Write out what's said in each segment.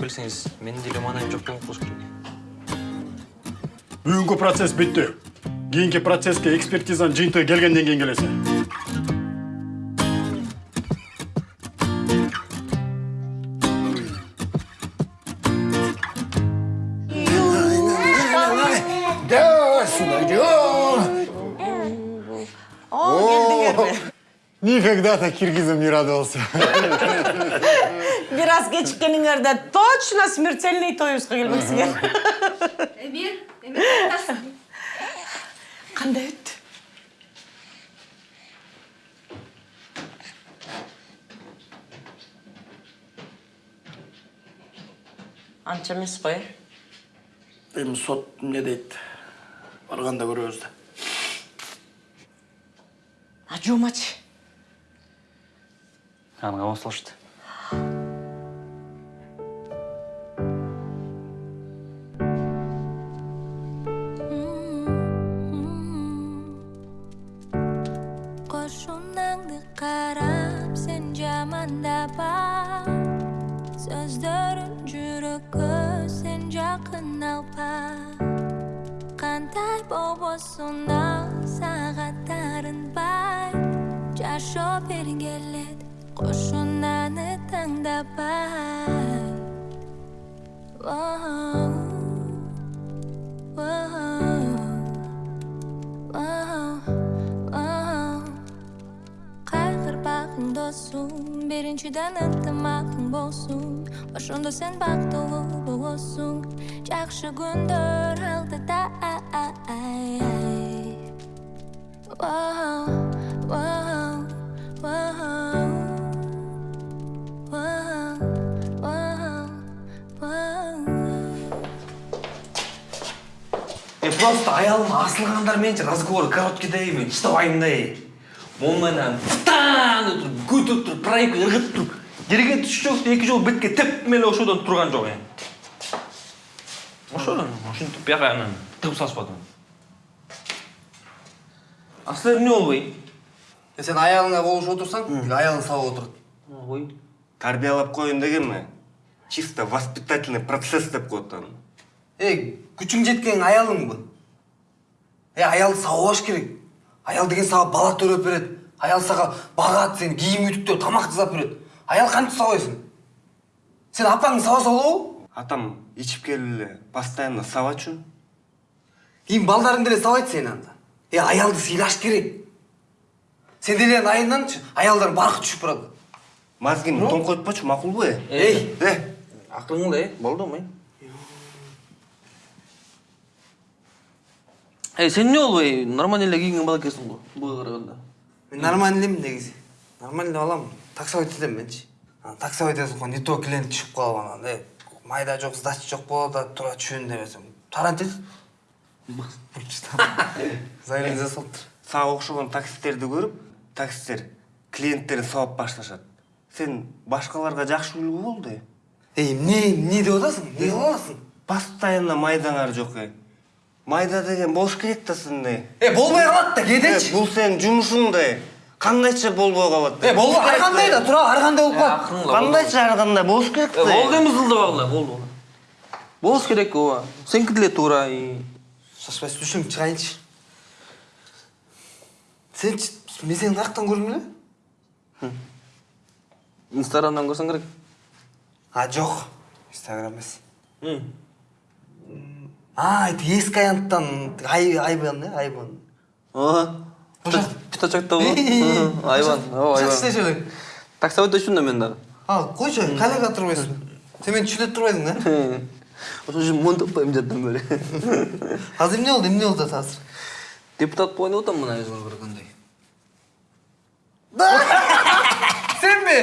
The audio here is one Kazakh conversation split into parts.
келсеңиз менин деле маанайым жок болуп калыш керек. Бүгүнкү процесс бүттү кийинки процесске экспертизанын жыйынтыгы келгенден кийин келесиң. Никогда так киргизом не радовался. бир аз кечиккениңерде точно смертельный тоюбузга келмексиңер эмир өттү анча эмес го э эми сот эмне дейт барганда көрөбүз да а жумачы анга косулушту сен бактылуу болосуң жакшы күндөр алдыда э, просто аялым асылгандар менен разговор короткийдей мен тыштабайм да эй моундайдан а деп күтүп туруп проеке ыргытып туруп. Жерге жок эки жолу бетке тептим эле ошодон турган жок эми ошодон ушинтип бияка анан тыгып салышпадым а силер эмне болбой сен аялыңа болушуп отурсаң аялың сабап отурат ой Тарбиялап коеюн дегенме? Чисто воспитательный процесс деп коет аны. эй күчүң жеткен аялыңбы э аялды сабабаш керек аял деген сага бала төрөп берет аял сага багат сени кийим үтүктөп тамак жасап берет аял кантип сабайсың сен апаңды сабаса болобу Атам ичип келип эле постоянно сабачу. кийин балдарың деле сабайт сени анда э аялды сыйлаш керек. Сен деле айылданчы аялдар баркы түшүп барат Мазгин тоңкойтпочу макулбу э? эй Э, акылыңды э болдум э эй сен эмне болбой нормально эле кийинген бала экенсиң го буга караганда мен нормальный элемин негизи нормальный баламын менчи анан таксовать этип не то клиент түшүп калып анан э майда жок сдача жок болот да тура түшүн дебесем тарантип заявление жасалыптыр сага окшогон таксисттерди көрүп, таксисттер клиенттерин сабап башташат. Сен башкаларга жакшы үлгү болду э. эй эмне эмне деп атасың эмне кылып атасың Постоянно майдаңар жок э. Майда деген болуш керек да сенде. э болбой калат да кээдечи бул сенин жумушуң да. Кандайча болбой калат. э болбой ар кандай да тура ар кандай болуп калат акырыңла Кандайча ар кандай болуш керек да. болду эми зылдабагыла болду болуш керек ооба сеники деле туура и шашпай түшүм чыгайынчы сенчи мен сени каяктан көрдүм эле инстаграмдан көрсөң керек. А жок инстаграм эмес а это ескі аянттан ай айбан э айбан пятачоктобу айбан жақсы істеші элең таксовать да мен дагы а койчу коллега турбайсыңбы сен мени түшүнө турбайсың да үчүн монтоп коем жаттан бери азыр эмне болду эмне болду азыр депутат болайын деп атам мына өзүңөр көргөндөй сенби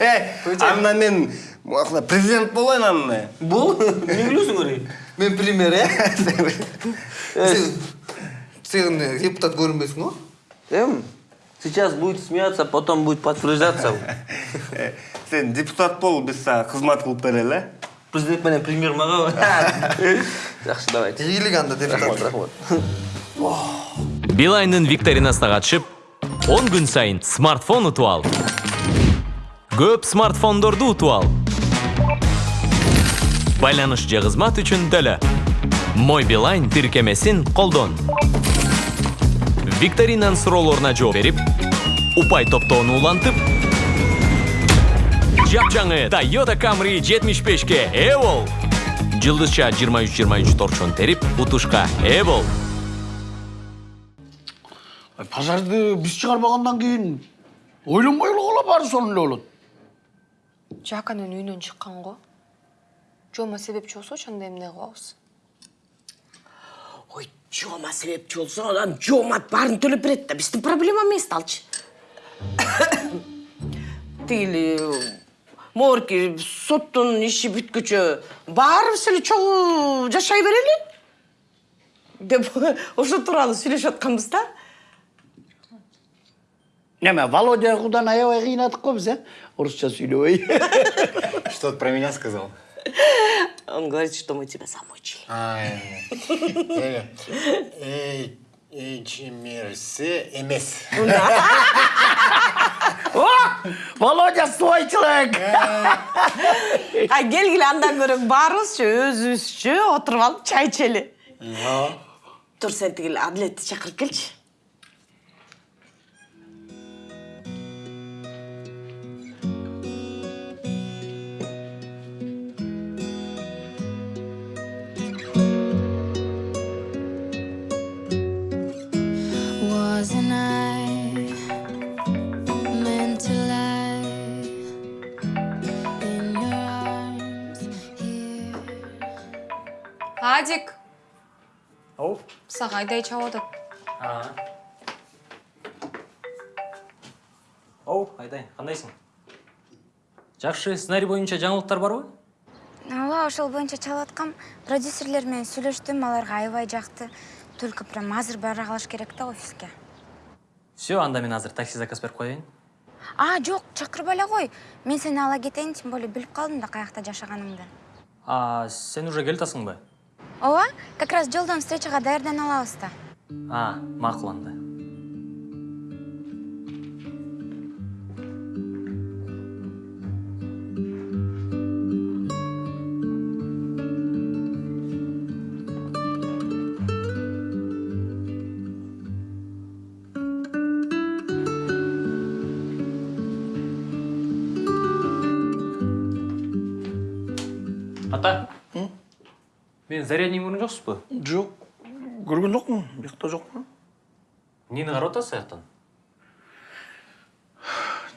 Э, анда мен президент болайын анда. бол эмне билесиңер мен премьер э сен депутат көрүнбөйсүң го эм сейчас будет смеяться потом будет подтверждаться Э, Сен депутат бол, биз сага кызмат кылып берели, э? президент менен премьер мага жақсы давайте. Ийгилик анда депутат. Рахмат билайндын викторинасына катышып 10 күн сайын смартфон утуп ал. Көп смартфондорду утуп ал. Байланыш же кызмат үчүн төлө. Мой билайн тиркемесин колдон викторинанын суроолоруна жооп берип упай топтоону улантып жапжаңы toyota camry 75ке ээ бол жылдызча 23-23 торчон терип утушка ээ бол пожарды биз чыгарбагандан кийин ойлонбой эле кала баары сонун эле болот. Жаканын үйүнөн чыккан го жома себепчи болсочу анда эмне кылабыз? Жома себепчи болсо адам жоомат баарын төлөп берет да биздин проблема эмес да алчы тигили могерки соттун иши бүткүчө баарыбыз эле чогуу жашай берели деп ошо тууралуу сүйлөшүп атканбыз да неме володя кудан аябай кыйнадык го биз э орусча сүйлөбөй что про меня сказал он говорит что мы тебя замучили. Эчмерсе эмес володя свой человек. Ай келгиле андан көрө баарыбызчы өзүбүзчө отуруп алып чай ичели. Тур сен тигил адилетти чакырып келчи. Адик. Оу. Сага айдай атат оу айдай кандайсың жакшы сценарий боюнча жаңылыктар барбы ооба ошол боюнча чалып аткам продюсерлер менен сүйлөштүм аларга аябай жакты только прям азыр бара калыш керек да офиске. Все анда мен азыр такси заказ берип коеюн а жок чакырбай эле кой мен сени ала кетейин тем более билип калдым да каякта жашаганыңды а сен уже келе ооба как раз жолдон встречага даярдана алабыз да а макул зарядный көргөн жоксузбу жок. Көргөн жокмун биякта жокмун. Эмнени карап атасыз аяктан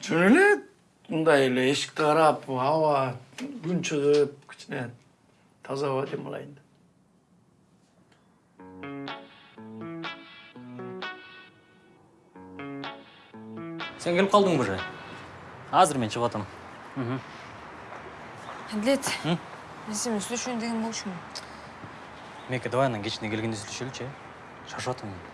жөн эле мындай эле эшикти карап аба күн чыгып кичине таза аба демалайын деп сен келип калдың уже азыр мен чыгып атам. Адилет мен сен менен сүйлөшөйүн деген болчумун. Меке давай анан кечине келгенде сүйлөшөлүчү э. Шаршап атам мен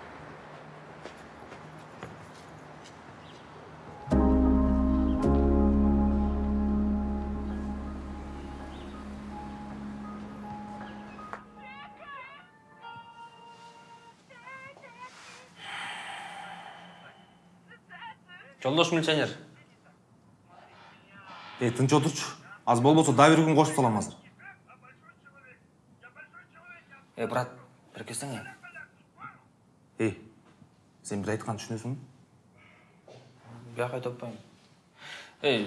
жолдош милиционер. Эй тынч отурчу аз болбосо дагы бир күн кошуп салам азыр. Эй брат келсең эй сен бир айтканды түшүнөсүңбү бияка айта атпайм эй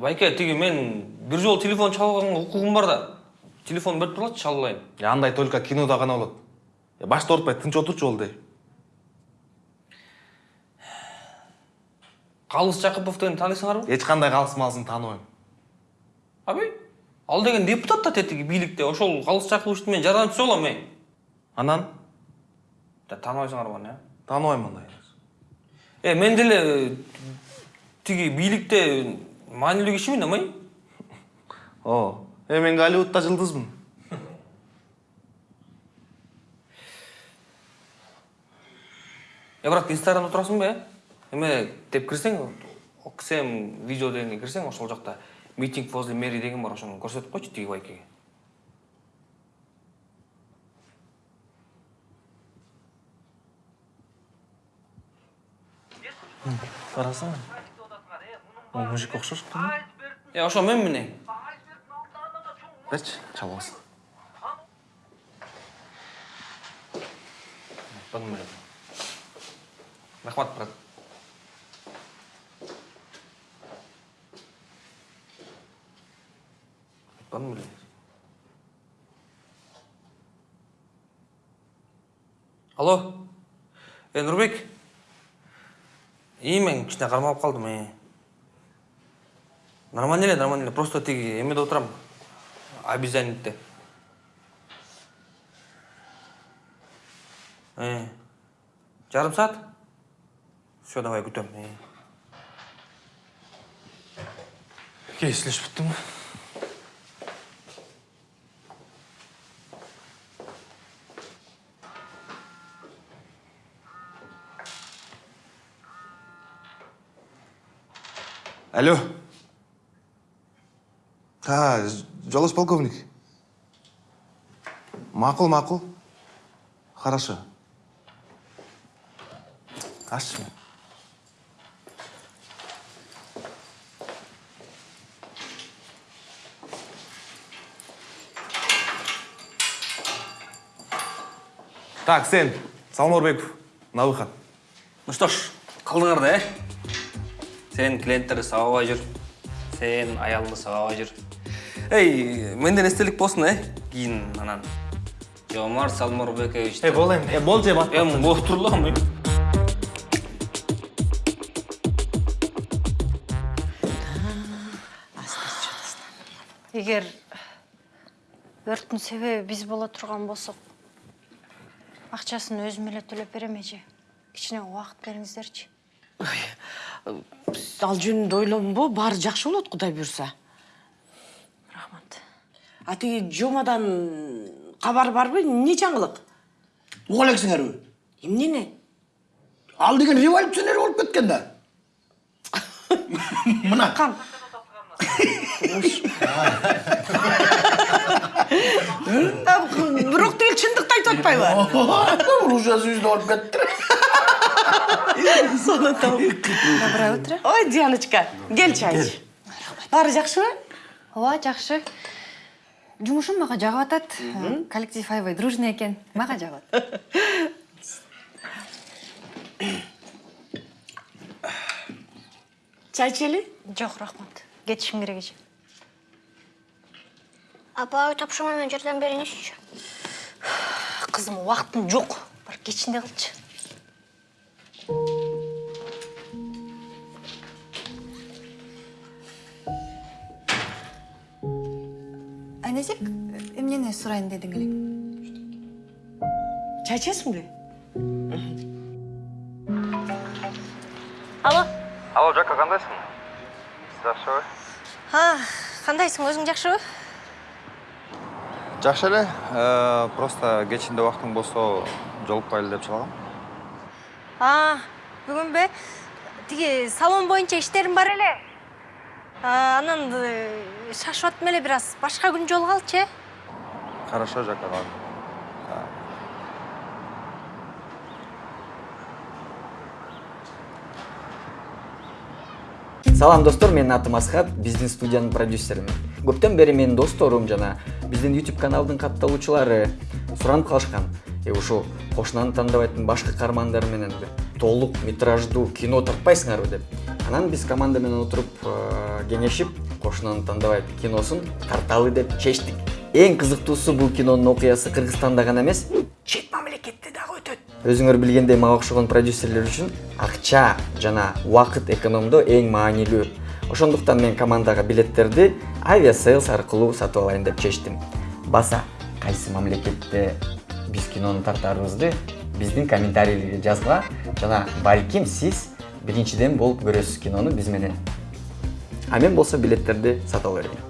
байке тиги мен бир жолу телефон чалып алганга укугум бар да телефон берип тургулачы чалып алайын андай только кинода гана болот башты оорутпай тынч отурчу болду эй калыс жакыпов дегенди тааныйсыңарбы эч кандай калыс малысын тааныбайм абый ал деген депутат да тетиги бийликте ошол калыс жакыповичтин мен жардамчысы болом эй анан? Тааныбайсыңар аны э тааныбайм андай э мен деле тиги бийликте маанилүү кишимин амай? О э мен голливудта жылдызмын э брат инстаграмда турасың ба э? Эме деп кирсең оксм видео дегенге кирсең ошол жакта митинг возле мэрии деген бар ошону көрсөтүп койчу тиги байкеге карасаң мужикке мужик окшош э ошо мен міне берчи чалабыз рахмат брат алло е нурбек ии мен кичине кармалып калдым э нормально эле нормально эле просто тиги эмеде отурам обезьянникте э жарым саат все давай күтөм э келишлешип бүттүңбү Алло. Ha, жолдош полковник. Мақұл, мақұл. Хорошо. Ашшы. Так, сен, Салман Орбеков, на выход. ну что ж кылдыңар да э сен клиенттерди сабабай жүр сен аялыңды сабабай жүр эй менден эстелик болсун э кийин анан жомарт салморбекович э бол эми э бол же бат эми болуп егер өрттің себебі біз бола тұрған болсақ ақшасын өзім эле төлеп берем эже кичине убакыт бериңиздерчи ал жөнүндө ойлонбо баары жакшы болот кудай буюрса рахмат а тиги жомадан кабар барбы эмне жаңылык уга элексиңерби эмнени ал деген революционер болуп кеткен да мына бирок тигил чындыкты айтып атпайбы? Ружасы жүзүнө болуп кетти доброе утро. Ой дианочка кел чайчы баары жакшыбы ооба жакшы. Жумушум мага жагып атат. Коллектив аябай дружный экен. Мага жагат чай ичели жок рахмат. Кетишим керек эже апа тапшырма менен жардам бериңизчи кызым убактым жок бар кечинде кылчы айназек эмнени сурайын дедиң элең чай ичесиңби алло. Алло жака кандайсың жакшыбы а кандайсың өзүң жакшыбы жакшы эле Э, просто кечинде убактың болсо жолукпайлы деп чыгам. А бүгүнбү тиги салон боюнча иштерим бар эле. Анан э, шашып аттым эле бир аз. Башка күн жолугалычы э. Хорошо жака салам достор менин атым асхат биздин студиянын продюсеримин көптөн бери менин досторум жана биздин youtube каналдын катталуучулары суранып калышкан ушул кошунаны тандабайдын башкы каармандары менен толук метраждуу кино тартпайсыңарбы деп. Анан биз команда менен отуруп э, кеңешип кошунаны тандабайт киносун тарталы деп чечтик эң кызыктуусу бул кинонун окуясы кыргызстанда гана эмес өзүңөр билгендей мага окшогон продюсерлер үчүн акча жана убакыт экономдоо эң маанилүү. Ошондуктан мен командага билеттерди авиасейлс аркылуу сатып алайын деп чечтим. Баса кайсы мамлекетте биз кинону тартаарыбызды биздин комментарийлерге жазгыла жана балким сиз биринчиден болуп көрөсүз кинону биз менен. А мен болсо билеттерди сатып ала берейин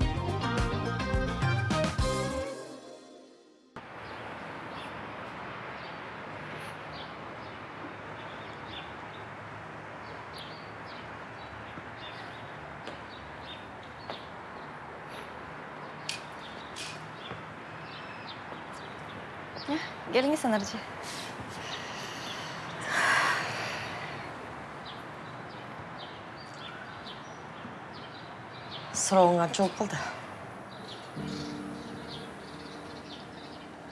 сіңірде сұрауыңа жол болды.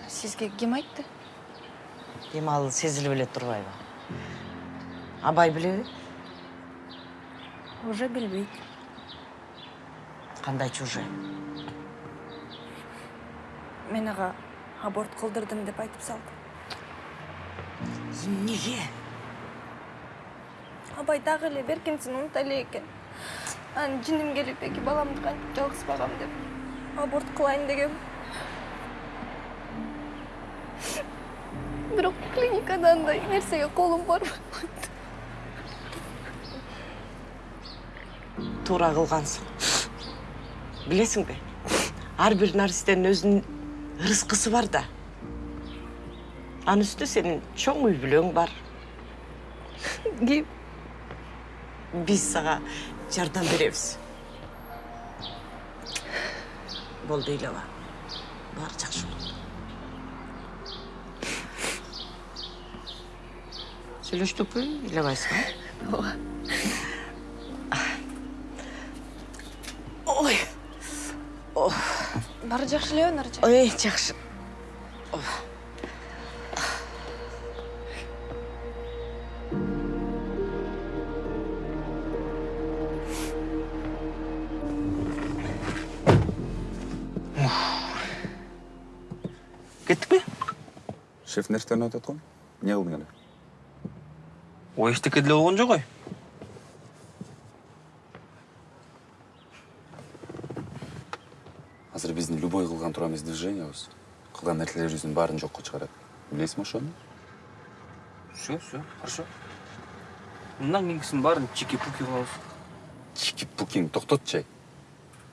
сізге кем айтты? Демалы сезіліп біледі тұрбайбы абай біле уже білбейді қандай чужы мен аға аборт қылдырдым деп айтып салды эмнеге абай дагы эле беркинсин унута элек экен анан жиним келип эки баламды кантип жалгыз багам деп аборт кылайын дегем бирок клиникада андай нерсеге колум барбай койду туура кылгансың билесиңби ар бир наристенин өзүнүн ырыскысы бар да. Анын үстүнө сенин чоң үй бүлөң бар ким биз сага жардам беребиз болду ыйлаба баары жакшы болот сүйлөштүкпү ыйлабайсыңбы ооба ой баары жакшы элеби наржа ой жакшы шеф нерстерин айтып аткан эмне кылдың эле ой эчтеке деле болгон жок ой азыр биздин любой кылган турабыз движениябыз кылган нерселерибиздин баарын жокко чыгарат. Билесиңби ошону все все хорошо. Мындан кийинкисинин баарын чики пуки кылабыз чики пукиң токтотчу ай.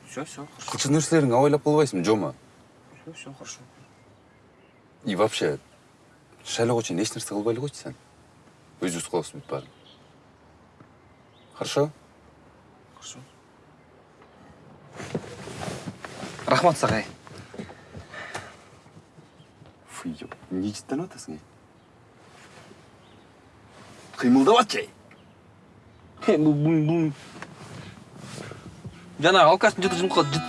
Все все хорошо. Кылчу нерселериңи абайлап калбайсыңбы жома все все хорошо. И вообще эч нерсе кылбай эле койчу сен өзүбүз кылабыз бүт баарын. Хорошо? Хорошо. Рахмат сага ай фу эмне жыттанып атасың ай кыймылдабачы ай бул бул бул жанагы алкаштын жыты жымкы жыт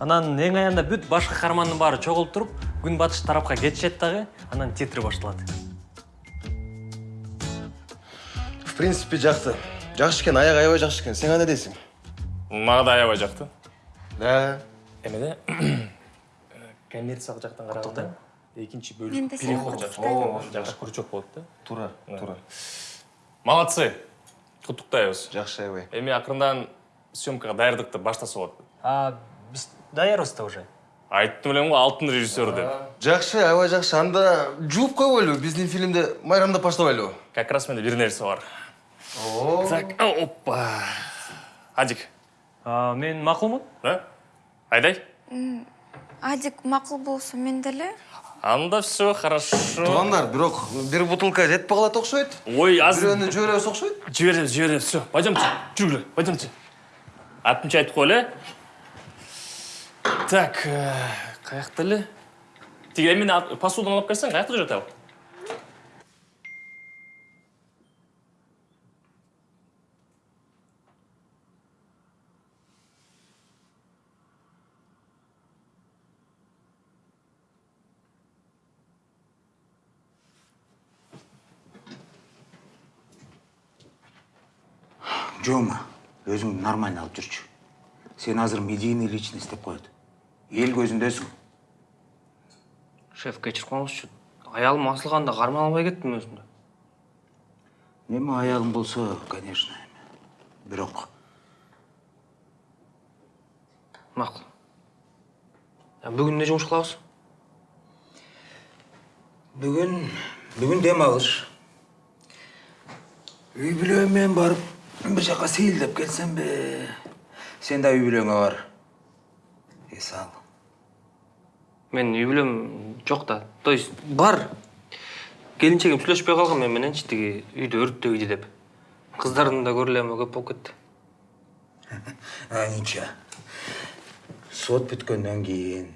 анан эң аянда бүт башкы каармандын баары чогулуп туруп күн батыш тарапка кетишет дагы анан титр башталат. В принципе жакты жакшы экен аяк аябай жакшы экен. Сен кандай дейсиң мага да аябай жакты. Да. Эмеде коммерциялык жактан караганда экинчи Мен бөлүк де переход жакшы. Крючок болот да. Туура туура молодцы. Куттуктайбыз жакшы аябай. Эми акырындан съемкага даярдыкты баштаса болот а биз даярбыз да уже. Айттым элем го алтын режиссер деп. Жакшы аябай жакшы. Анда жууп койбойлу биздин фильмди майрамдап баштабайлыбы как раз менде бир нерсе бар. Так опа. Адик. А, мен макулмун да? Айдай. Адик макул болсо мен деле анда все хорошо. Туугандар бирок бир бутылка жетпей калат окшойт. Ой азыр бирөөнү жиберебиз окшойт. Жиберебиз жиберебиз. Все пойдемте. Жүргүлө пойдемте. Айтып коелу э так каякта эле тиги эмени ал- посуданы алып келсең каякта жүрөт ал жома өзүңдү нормально алып жүрчү. Сен азыр медийный личность деп коет. Эл көзүндөсүң шеф кечирип коңузчу аялым асылганда карман албай кеттим өзүмдү эми аялың болсо конечно бирок макул бүгүн эмне жумуш кылабыз бүгүн бүгүн дем алыш үй бүлөм менен барып бир жака сейилдеп келсемби сен да үй бүлөңө бар. Эс ал менин үй бүлөм жок да то есть бар. Келинчегим сүйлөшпөй калган мени мененчи тиги үйдө өрттөйдү деп. Кыздардын да көрүлөмү көп болуп кетти а ничего сот бүткөндөн кийин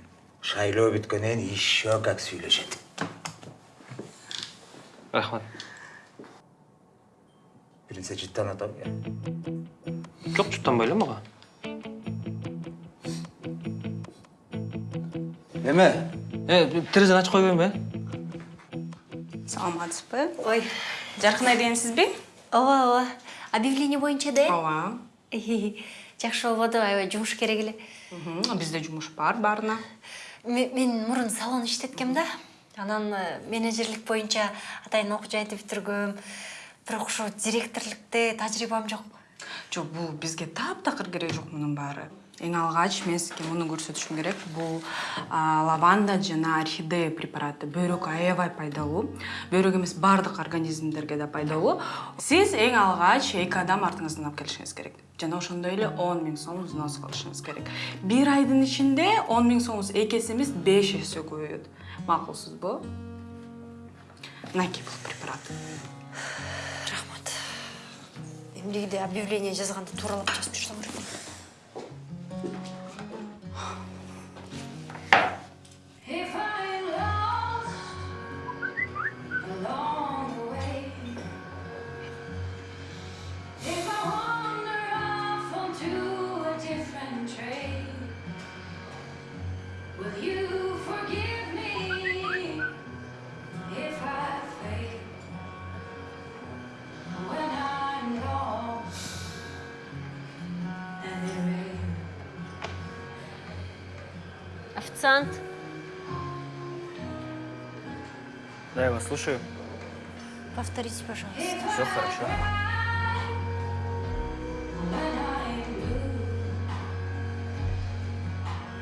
шайлоо бүткөндөн кийин еще как сүйлөшөт рахмат. Билинсе жыттан атам жок жуттанбай эле мага эме? Э терезени ачып койбоймунбу э саламатсызбы ой. Жаркынай дегенсизби? Ооба ооба. Объявление боюнча да? Э ооба. Жакшы болбоду аябай жумуш керек эле. Бизде жумуш бар баарына Ме- мен мурун салон иштеткем да. Анан э, менеджерлик боюнча атайын окуу жайды бүтүргөм бирок ошо директорлукте тажрыйбам жок. Жок бул бизге таптакыр кереги жок мунун баары эң алгач мен сизге муну көрсөтүшүм керек. Бул лаванда жана орхидея препараты бөйрөккө аябай пайдалуу. Бөйрөк эмес баардык организмдерге да пайдалуу. Сиз эң алгач эки адам артыңыздан алып келишиңиз керек. Жана ошондой эле он миң сом взнос кылышыңыз керек. Бир айдын ичинде он миң сомуңуз эки эсе эмес беш эсе көбөйөт. Макулсузбу мынакей бул препарат? Рахмат. Эмнегиде объявление жазганда тууралап жазып жүрсөң слушаю. повторите пожалуйста Все хорошо.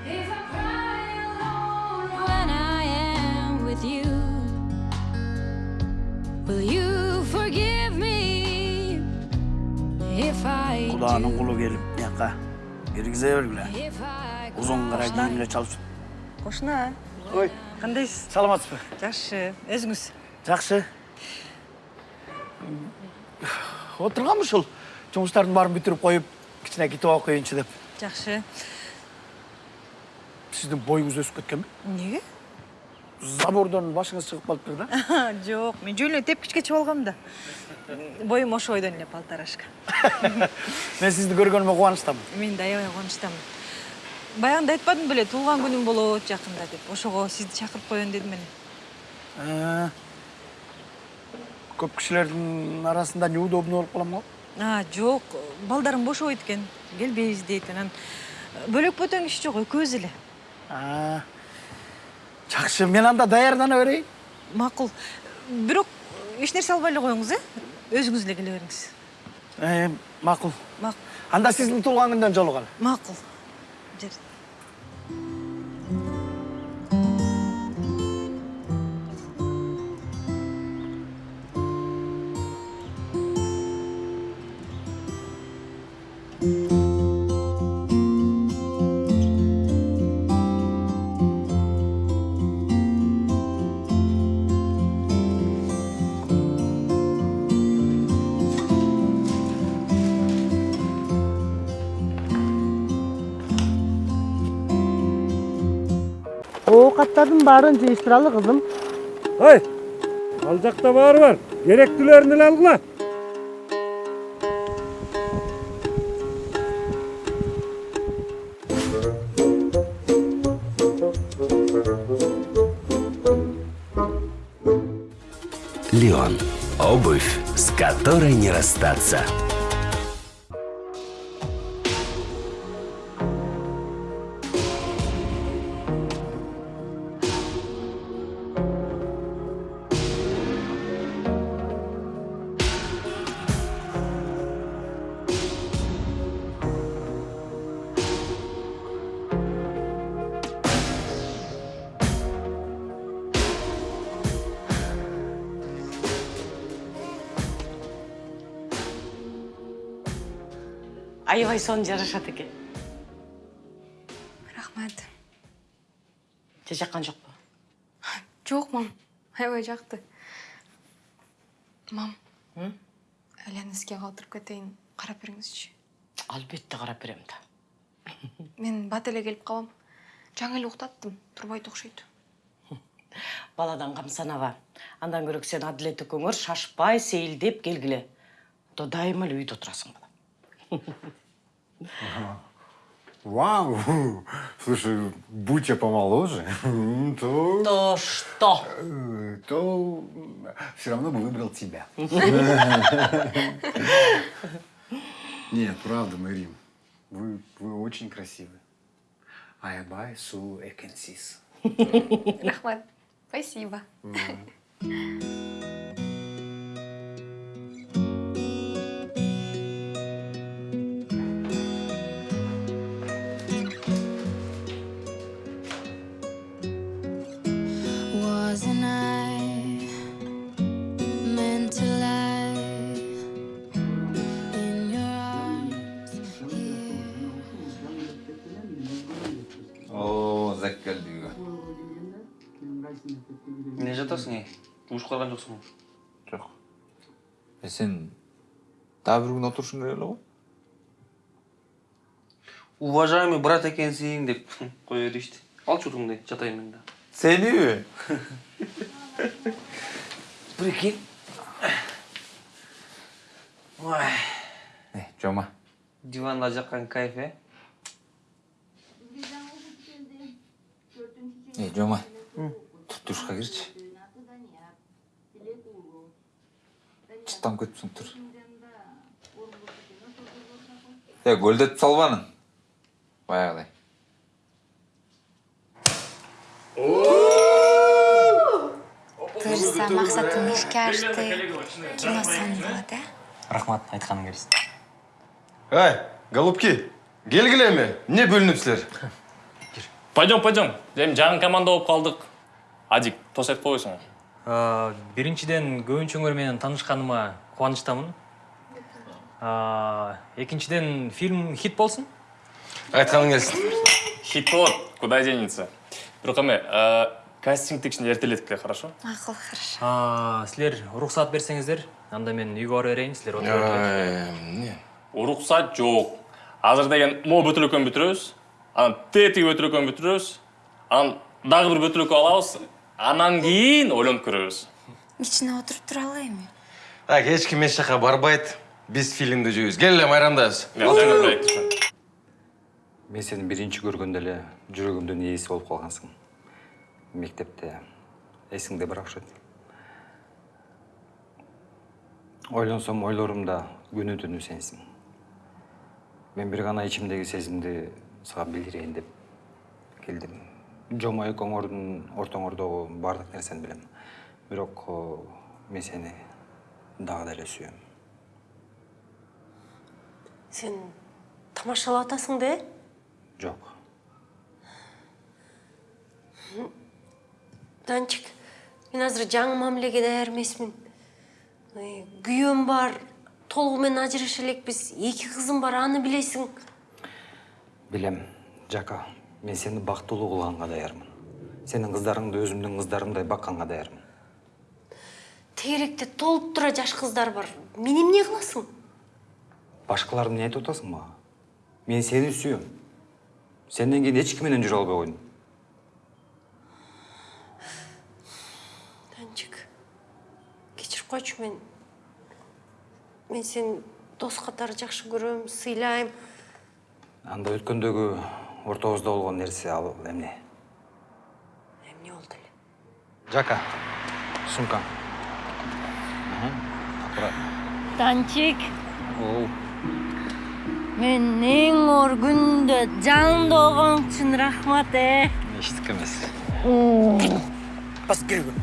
If I cry alone when I am with you, will you forgive me if I Құданың құлы келіп, мияққа кіргізе бергіле. if I Ұзын қара киімle çalışып. кошуна Ой, кандайсыз саламатсызбы? жакшы өзүңүз Жақсы. Отырғанмын ушул жұмыстардың барын бүтіріп қойып, кішкене кетіп алып қояйыншы деп. жакшы Сіздің бойыңыз өсіп кеткен бе? эмнеге Забордан башыңыз шығып қалып тұр да. жок мен жөн эле тепкичке чыгып алгам да боюм ошо бойдон эле полторашка Мен сізді көргеніме қуаныштамын. мен да аябай кубанычтамын баягында айтпадым беле туулган күнүм болот жакында деп. Ошого сизди чакырып коеюн дедим эле Көп кішілердің арасында неудобно болып қалам ғой. а жок балдарым бошобойт экен келбейбиз дейт анан. Бөлөк бөтөн киши жок экөөбүз эле. А, Жақсы, мен анда даярдана берейін. макул. Бирок эч нерсе албай эле коюңуз э? Өзүңүз эле келе бериңиз. Ә, Мақұл. макул. Анда сіздің туылған күнден жолығалы. макул gracias. thank you оокаттардын баарын жыйыштыралы кызым Ой, ал жақта бары бар. Керектілерін эле алгыла. Леон. Обувь, с которой не расстаться. Аябай сонун жарашат экен рахмат. Жаккан жокпу? Жок мам. Аябай жакты. Мам. Айланы сизге калтырып кетейин. Карап бериңизчи. Албетте карап берем да. Мен бат эле келип калам. Жаңы эле уктаттым. Турбайт окшойт. Баладан кам санаба андан көрөк сен адилет экөөңөр шашпай сейилдеп келгиле. То дайыма эле үйдө Вау! Слушай, будь я помоложе, то... То что? То все равно бы выбрал тебя. Нет, правда, Марим. Вы, вы очень красивы. Аябай су экенсис. рахмат спасибо ей ушып қалған жоқсың ғой Жоқ. Е сен тағы бір күн отырушың керек эле ғой. уважаемый брат екенсің деп қоя беришти алшы утуңду жатайын мен да Сеними? прикинь ой Е, жома. диванда жаққан кайф э Е, жома. Тұр душқа кірші. Çıttan көтіпсің тұр. Е, гөлдетіп салбаның. Баяғыдай. буюрса максатың ишке ашты кино сан болот э рахмат айтканың келсин Ай, голубки, келгиле эми. Эмне бөлүнүпсүлөр? пойдем пойдем эми жаңы команда болуп калдык адик тост айтып биринчиден көбүнчөңөр менен таанышканыма кубанычтамын Э, экинчиден фильм хит болсун Айтканың келсин. хит болот куда денется бирок эме э, кастинг кичине эртелетик эле хорошо? макул хорошо. А, силер уруксаат берсеңиздер анда мен үйгө бара берейин силер отуруп алып эмне? уруксат жок азыр деген могу бөтөлөкөн бүтүрөбүз анан тетиги бөтөлөкөн бүтүрөбүз анан дагы бир бөтөлөккө алабыз анан кийин ойлонуп көрөбүз кичине отуруп туралы эми Так, эч ким эч жака барбайт. Биз фильмди жүйүбүз. Кел эле майрамдабыз. мен сени биринчи көргөндө эле жүрөгүмдүн ээси болуп калгансың мектепте эсиңде бар окшойт ойлонсом ойлорумда күнү түнү сенсиң мен бир гана ичимдеги сезимди сага билдирейин деп келдим жома экөөңөрдүн ортоңордогу баардык нерсени билем бирок мен сени дагы деле сүйөм сен тамашалап атасың да э жок данчик мен азыр жаңы мамилеге даяр эмесмин күйөөм бар толугу менен ажыраша элекпиз эки кызым бар аны билесиң билем жака мен сени бактылуу кылганга даярмын сенин кыздарыңды өзүмдүн кыздарымдай бакканга даярмын тегеректе толуп тура жаш кыздар бар. Мен эмне кыласың башкаларды эмне айтып атасың мага мен сени сүйөм сенден кийин эч ким менен жүрө албай койдум данчик кечирип койчу мен. Мен сени дос катары жакшы көрөм сыйлайм анда өткөндөгү ортобузда болгон нерсе ал эмне эмне болду эле жака сумкаң данчик Оу. мен эң оор күндө жанымда болгон үчүн рахмат э эчтеке эмес бас келгү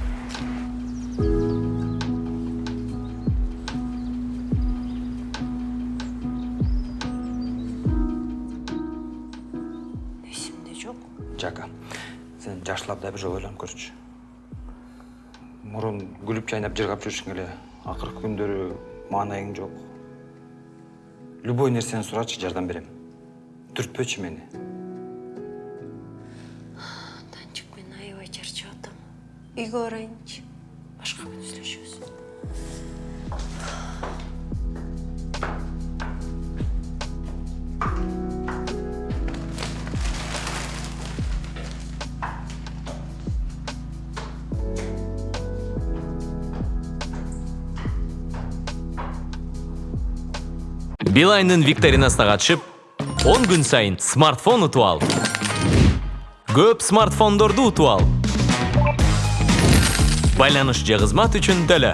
жака сен жакшылап да бир жолу ойлонуп көрчү. Мурун күлүп жайнап жыргап жүрүшүң эле акыркы күндөрү маанайың жок. Любой нерсени сурачы жардам берем. Түртпөчү мени. Данчик мен аябай чарчап атам. Үйгө барайынчы башка күн билайндын викторинасына катышып 10 күн сайын смартфон утуп ал. Көп смартфондорду утуп ал. Байланыш же кызмат үчүн төлө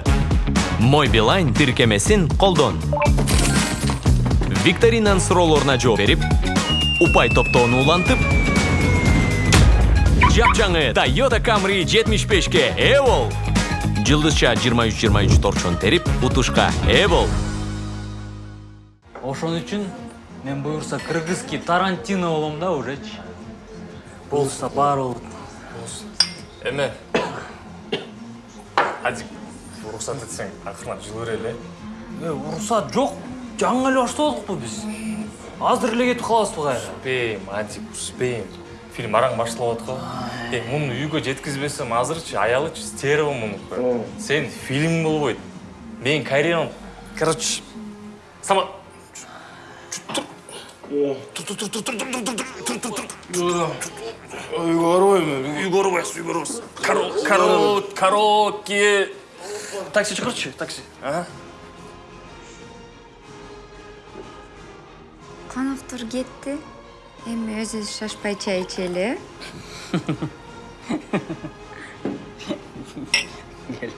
мой билайн тиркемесин колдон викторинанын суроолоруна жооп берип упай топтоону улантып жапжаңы Toyota Camry 75ке ээ бол жылдызча 23-23 торчон терип утушка ээ бол ошон үчүн мен буюрса кыргызский тарантино болом да уже. Болса баары болот. Эме азик уруксат этсең акырына жылы берели э уруксат жок жаңы эле баштадыкпы биз. Азыр эле кетип каласызбы кайра. Успеем адик успеем. Фильм араң башталып атат го эми муну үйгө жеткизбесем азырчы аялычы стерва мунуку сен фильм болбойт менин карьерам короче сама үйгө барбайм эми үйгө барбайсыз үйгө барбайсыз караоке караоке такси чакырчы такси коноктор кетти эми өзүбүз шашпай чай ичели э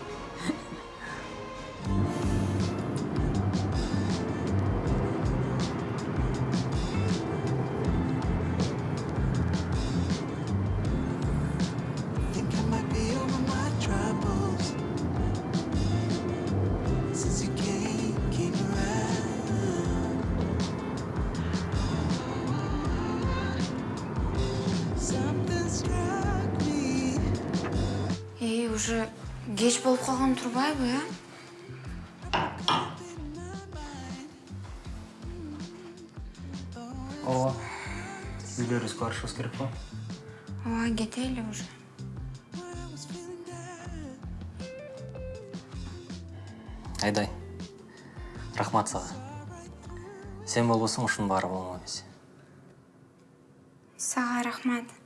кеч болуп калган турбайбы э ооба үйлөрүбүзгө барышыбыз керек го ооба кетели уже айдай рахмат сага сен болбосоң ушунун баары болмок эмес сага рахмат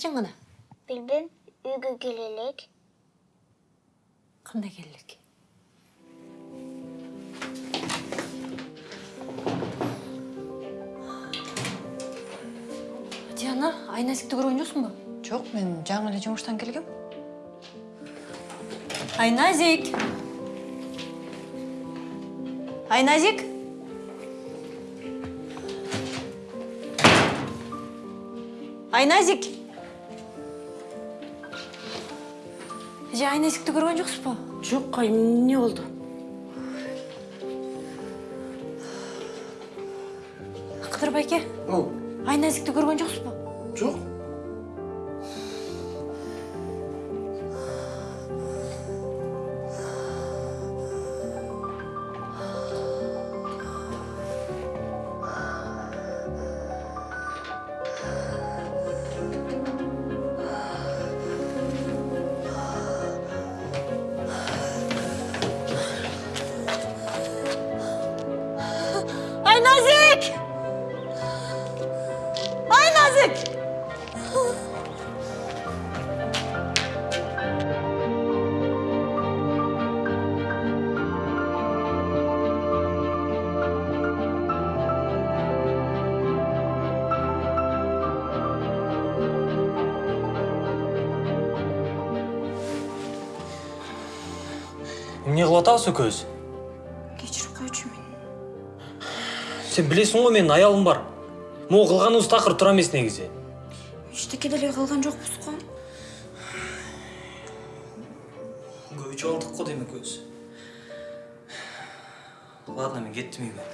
эжең кана билбейм үйгө келе элек кандай келелек диана айназикти көргөн жоксуңбу жок мен жаңы эле жумуштан келгем айназик айназик айназик эже айназикти көргөн жоксузбу жок кайым эмне болду кыдыр байке айназикти көргөн жоксузбу жок айназик атабыз экөөбүз кечирип койчу мени сен билесиң го менин аялым бар. Могу кылганыбыз такыр туура эмес негизи эчтеке деле кылган жокпуз го көп ичип алдык го демек өзү ладно мен кеттім үйге